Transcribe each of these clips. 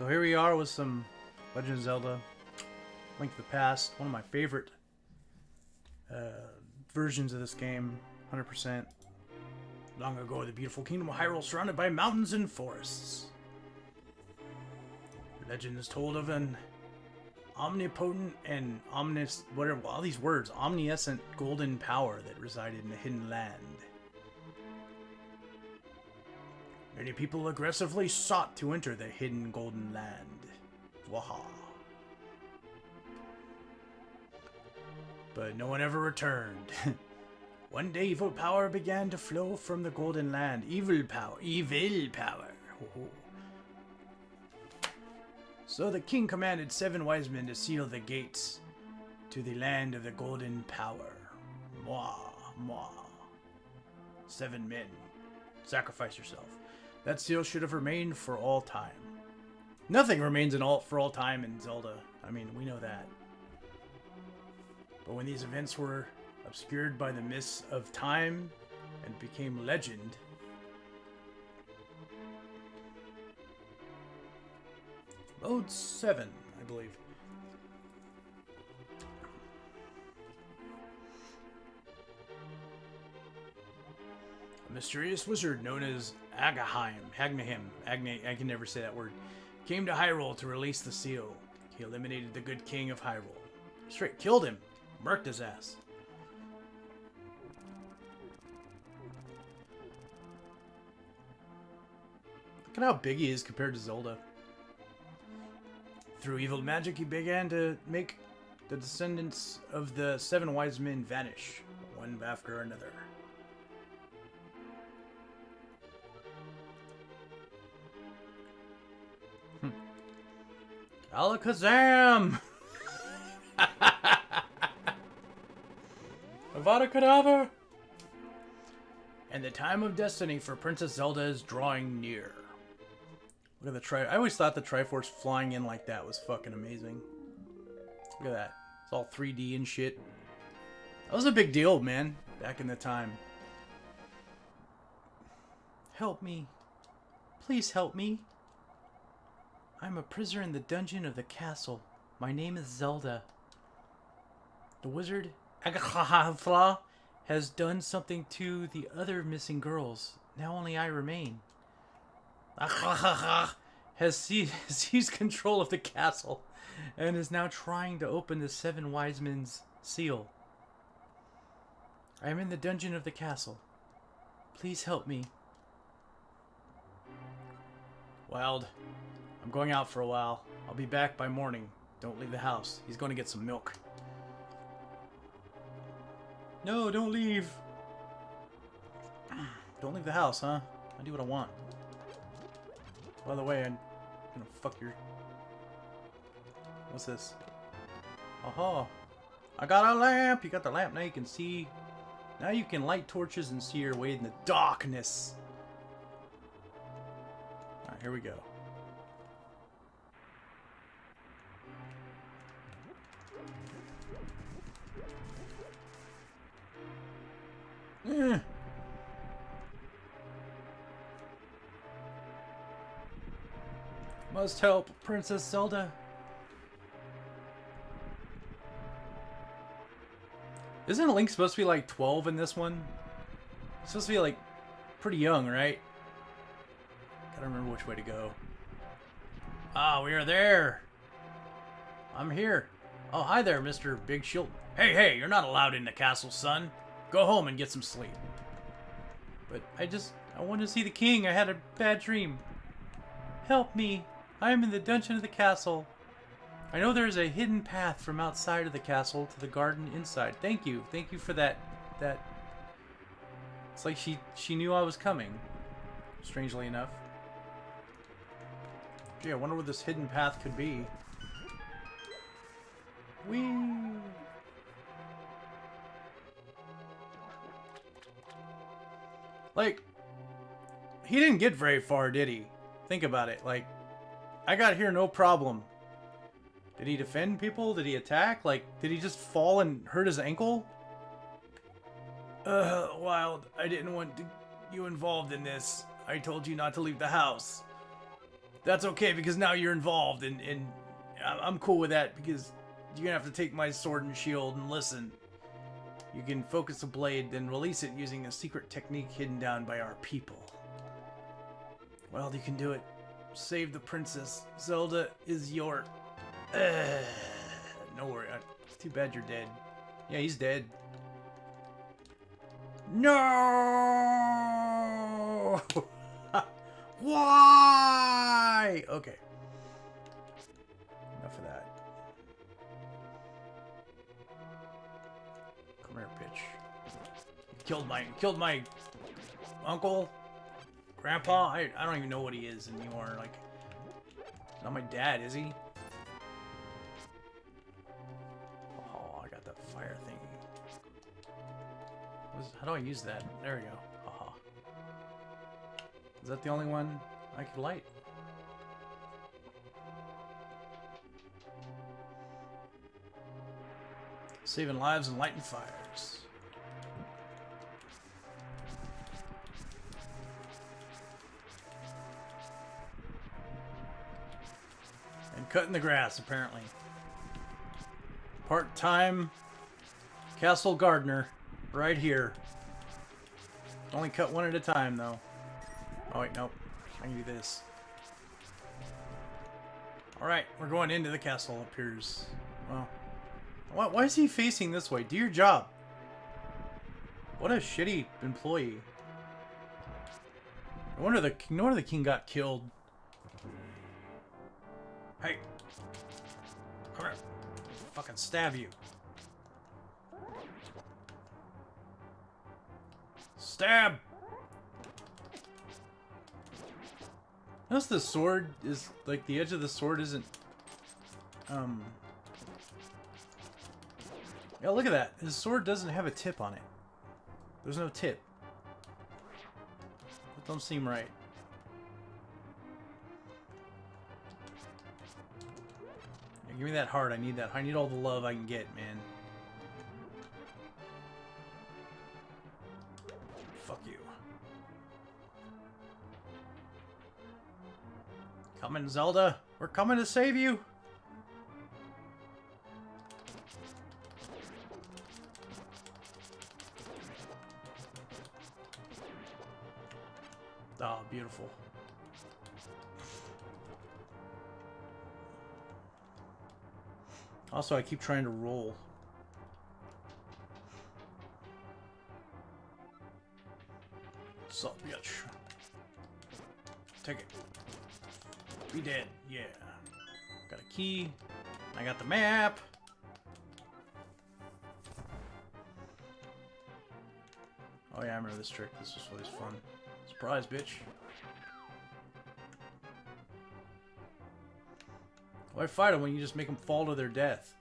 So here we are with some Legend of Zelda Link to the Past, one of my favorite uh, versions of this game, 100%. Long ago, the beautiful kingdom of Hyrule surrounded by mountains and forests. Legend is told of an omnipotent and omnis whatever all these words omniscient golden power that resided in a hidden land. Many people aggressively sought to enter the hidden golden land. Waha. But no one ever returned. One day evil power began to flow from the golden land. Evil power. Evil power. So the king commanded seven wise men to seal the gates to the land of the golden power. Mwah, mwah. Seven men. Sacrifice yourself. That seal should have remained for all time. Nothing remains in all for all time in Zelda. I mean, we know that. But when these events were obscured by the mists of time and became legend, Mode 7, I believe. A mysterious wizard known as Agaheim, Agnahim, Agne, I can never say that word, came to Hyrule to release the seal. He eliminated the good king of Hyrule. Straight killed him, murked his ass. Look at how big he is compared to Zelda. Through evil magic, he began to make the descendants of the seven wise men vanish, one after another. Alakazam! Avada Kedavra! And the time of destiny for Princess Zelda is drawing near. Look at the tri- I always thought the Triforce flying in like that was fucking amazing. Look at that. It's all 3D and shit. That was a big deal, man, back in the time. Help me. Please help me. I'm a prisoner in the dungeon of the castle. My name is Zelda. The wizard Agathla has done something to the other missing girls. Now only I remain. has seized control of the castle and is now trying to open the seven wise men's seal. I am in the dungeon of the castle. Please help me. Wild, I'm going out for a while. I'll be back by morning. Don't leave the house. He's going to get some milk. No, don't leave. Don't leave the house, huh? I do what I want. By the way, I'm gonna fuck your... What's this? Aha! I got a lamp! You got the lamp, now you can see... Now you can light torches and see your way in the darkness! Alright, here we go. Eh. Must help Princess Zelda. Isn't Link supposed to be like 12 in this one? He's supposed to be like pretty young, right? Gotta remember which way to go. Ah, we are there. I'm here. Oh, hi there, Mr. Big Shield. Hey, hey, you're not allowed in the castle, son. Go home and get some sleep. But I just, I want to see the king. I had a bad dream. Help me. I am in the dungeon of the castle. I know there is a hidden path from outside of the castle to the garden inside. Thank you. Thank you for that. That. It's like she, she knew I was coming. Strangely enough. Gee, I wonder what this hidden path could be. Whee! Like, he didn't get very far, did he? Think about it. Like, I got here no problem. Did he defend people? Did he attack? Like, did he just fall and hurt his ankle? Uh, Wild, I didn't want to, you involved in this. I told you not to leave the house. That's okay because now you're involved, and and I'm cool with that because you're gonna have to take my sword and shield and listen. You can focus the blade, then release it using a secret technique hidden down by our people. Well, you can do it. Save the princess. Zelda is your. Uh, no worry. uh, Too bad you're dead. Yeah, he's dead. No! Why? Okay. Killed my killed my uncle, grandpa. I I don't even know what he is anymore. Like, not my dad, is he? Oh, I got that fire. What's- How do I use that? There we go. Haha. Is that the only one I could light? Saving lives and lighting fires. Cutting the grass, apparently. Part-time castle gardener, right here. Only cut one at a time, though. Oh, wait, nope. I can do this. Alright, we're going into the castle, appears. Well, why, why is he facing this way? Do your job. What a shitty employee. Wonder the no wonder the king got killed. Hey, come here. Fucking stab you. Stab. Notice the sword is like the edge of the sword isn't um yeah, look at that. His sword doesn't have a tip on it. There's no tip. That don't seem right. Give me that heart. I need that. I need all the love I can get, man. Fuck you. Coming, Zelda. We're coming to save you. Also, I keep trying to roll. Sup, bitch. Take it. Be dead. Yeah. Got a key. I got the map. Oh yeah, I remember this trick. This was always fun. Surprise, bitch. Why fight them when you just make them fall to their death?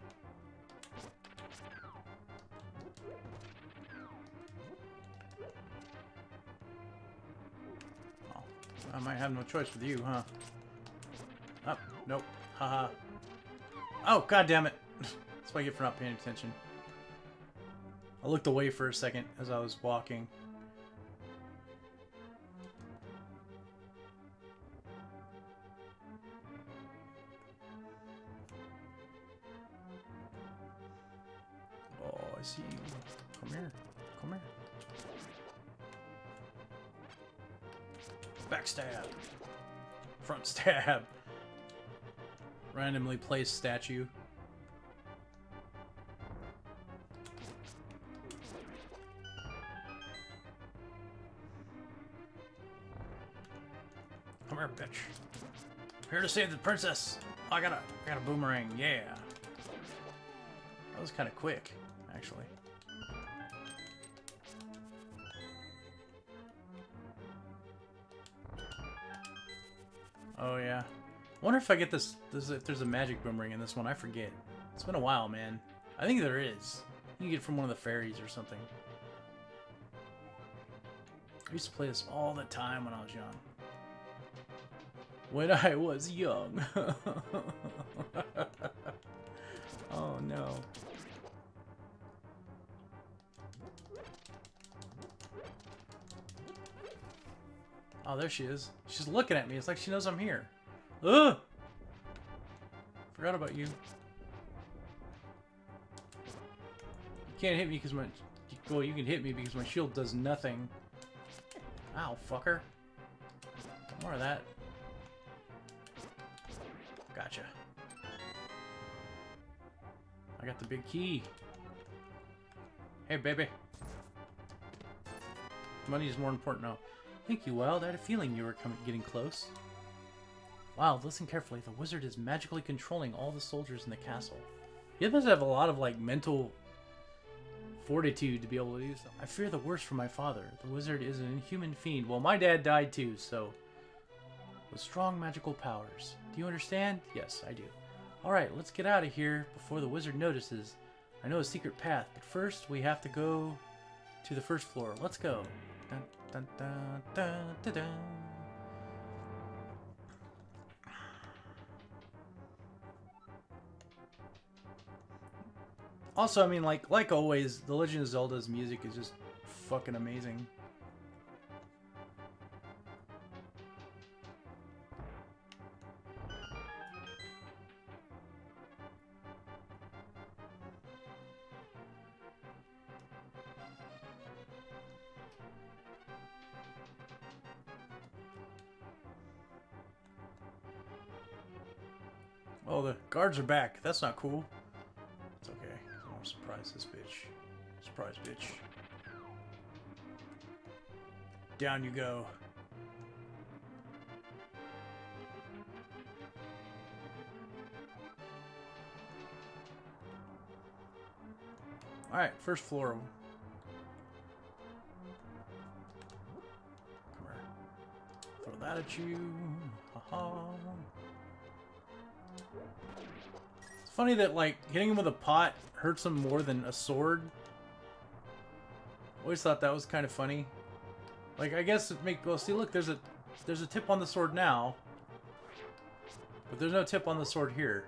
Oh, I might have no choice with you, huh? Oh, nope. Haha. oh, god damn it. That's what I get for not paying attention. I looked away for a second as I was walking. Placed statue. Come here, bitch. Here to save the princess. Oh, I got a, I got a boomerang. Yeah. That was kind of quick, actually. Oh yeah. Wonder if I get this, this. If there's a magic boomerang in this one, I forget. It's been a while, man. I think there is. You can get it from one of the fairies or something. I used to play this all the time when I was young. When I was young. oh no. Oh, there she is. She's looking at me. It's like she knows I'm here. Ugh! Forgot about you. You can't hit me because my... Well, you can hit me because my shield does nothing. Ow, fucker. More of that. Gotcha. I got the big key. Hey, baby. Money is more important now. Thank you, Wild. I had a feeling you were coming, getting close. Wild, listen carefully. The wizard is magically controlling all the soldiers in the castle. He must have a lot of, like, mental fortitude to be able to do so. I fear the worst for my father. The wizard is an inhuman fiend. Well, my dad died too, so... With strong magical powers. Do you understand? Yes, I do. Alright, let's get out of here before the wizard notices. I know a secret path, but first we have to go to the first floor. Let's go. Dun, dun, dun, Also, I mean, like like always, The Legend of Zelda's music is just fucking amazing. Oh, the guards are back. That's not cool. Surprise this bitch. Surprise, bitch. Down you go. Alright, first floor. Come here. Throw that at you. Haha. It's funny that, like, hitting him with a pot hurts him more than a sword. Always thought that was kind of funny. Like, I guess it make... Well, see, look, there's a, there's a tip on the sword now. But there's no tip on the sword here.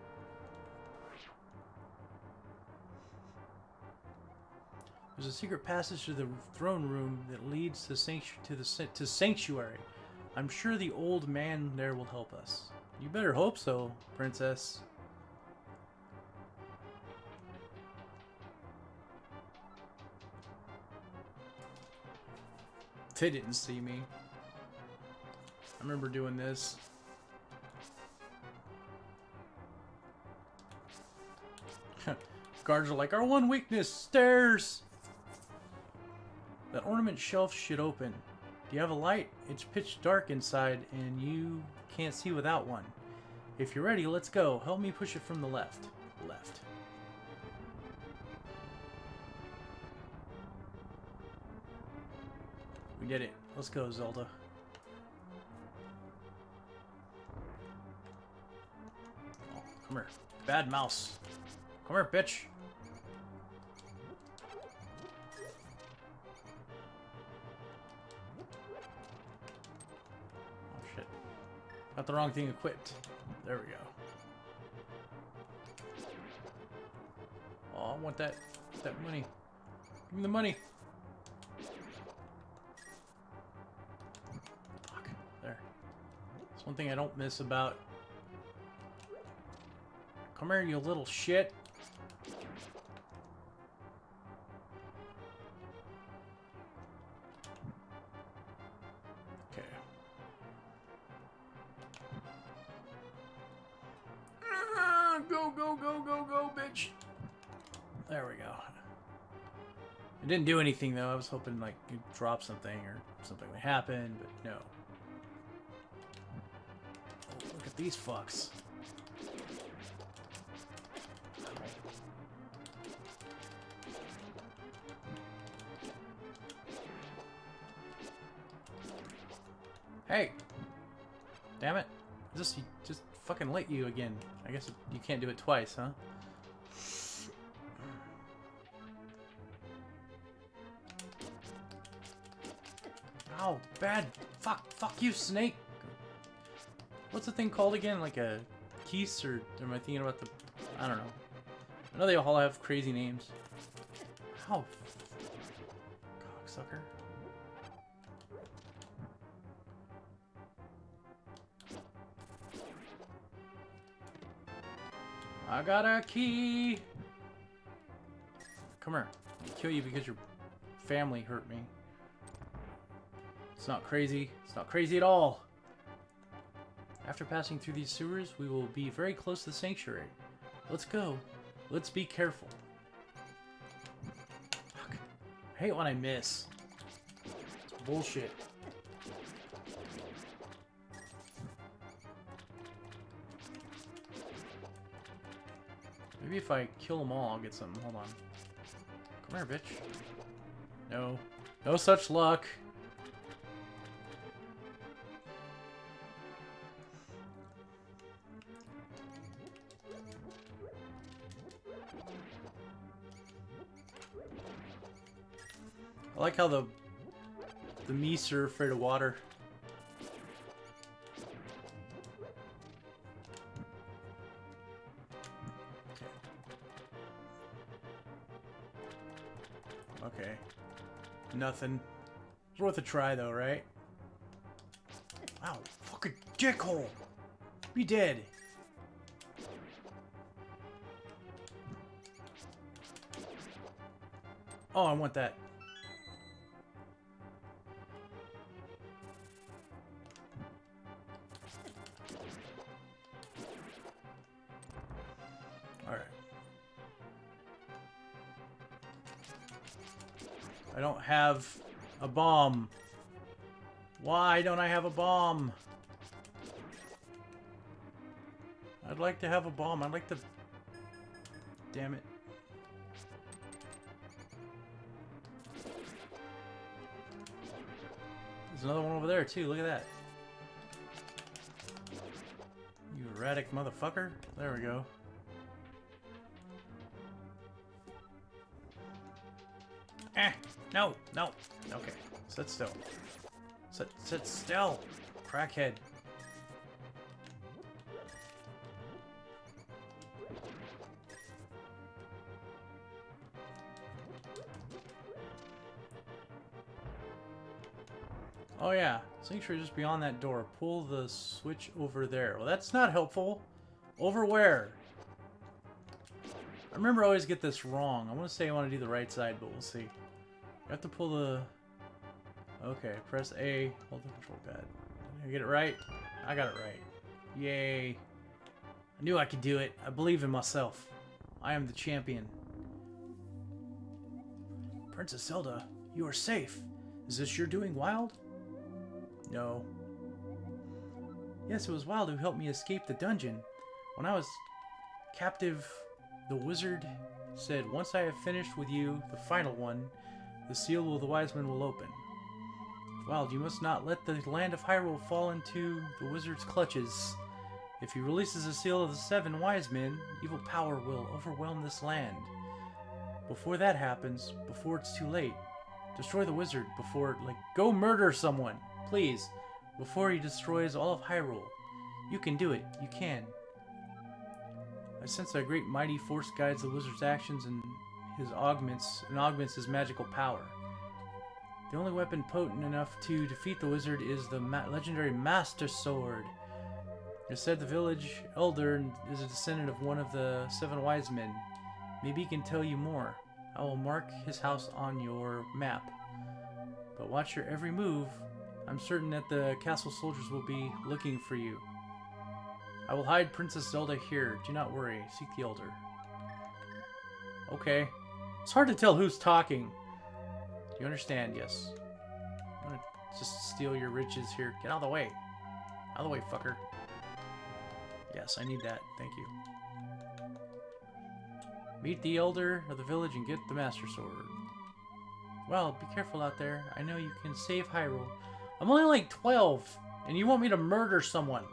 There's a secret passage to the throne room that leads to, sanctu to the to sanctuary. I'm sure the old man there will help us. You better hope so, princess. They didn't see me. I remember doing this. Guards are like, our one weakness, stairs! That ornament shelf should open. Do you have a light? It's pitch dark inside, and you can't see without one. If you're ready, let's go. Help me push it from the left. Left. Did it. Let's go, Zelda. Come here. Bad mouse. Come here, bitch. Oh, shit. Got the wrong thing equipped. There we go. Oh, I want that, that money. Give me the money. One thing I don't miss about... Come here, you little shit. Okay. Ah, Go, go, go, go, go, bitch. There we go. It didn't do anything, though. I was hoping, like, you'd drop something or something would happen, but no. These fucks. Hey! Damn it. Just, just fucking lit you again. I guess you can't do it twice, huh? Ow, bad. Fuck, fuck you, snake. What's the thing called again? Like a keys or am I thinking about the... I don't know. I know they all have crazy names. How? Cocksucker. I got a key. Come here. I'll kill you because your family hurt me. It's not crazy. It's not crazy at all. After passing through these sewers, we will be very close to the sanctuary. Let's go. Let's be careful. Fuck. I hate when I miss. It's bullshit. Maybe if I kill them all, I'll get some. Hold on. Come here, bitch. No. No such luck. I like how the the meese are afraid of water. Okay. Nothing. It's worth a try though, right? Ow, fucking dickhole! Be dead! Oh, I want that. Have a bomb. Why don't I have a bomb? I'd like to have a bomb. I'd like to... Damn it. There's another one over there, too. Look at that. You erratic motherfucker. There we go. Eh! No! No! Okay. Sit still. Sit, sit still! Crackhead. Oh yeah, sanctuary just beyond that door. Pull the switch over there. Well, that's not helpful. Over where? I remember I always get this wrong. I want to say I want to do the right side, but we'll see. You have to pull the... Okay, press A, hold the control pad. Did I get it right? I got it right. Yay. I knew I could do it. I believe in myself. I am the champion. Princess Zelda, you are safe. Is this your doing, Wild? No. Yes, it was Wild who helped me escape the dungeon. When I was captive, the wizard said, Once I have finished with you, the final one, the seal of the wise men will open. Wild, you must not let the land of Hyrule fall into the wizard's clutches. If he releases the seal of the seven wise men, evil power will overwhelm this land. Before that happens, before it's too late, destroy the wizard before, like, go murder someone, please, before he destroys all of Hyrule. You can do it. You can. I sense a great mighty force guides the wizard's actions and his augments and augments his magical power. The only weapon potent enough to defeat the wizard is the ma legendary Master Sword. It said the village elder is a descendant of one of the seven wise men. Maybe he can tell you more. I will mark his house on your map. But watch your every move. I'm certain that the castle soldiers will be looking for you. I will hide Princess Zelda here. Do not worry. Seek the elder. Okay. It's hard to tell who's talking. Do you understand? Yes. I'm gonna just steal your riches here. Get out of the way. Out of the way, fucker. Yes, I need that. Thank you. Meet the elder of the village and get the Master Sword. Well, be careful out there. I know you can save Hyrule. I'm only like 12, and you want me to murder someone.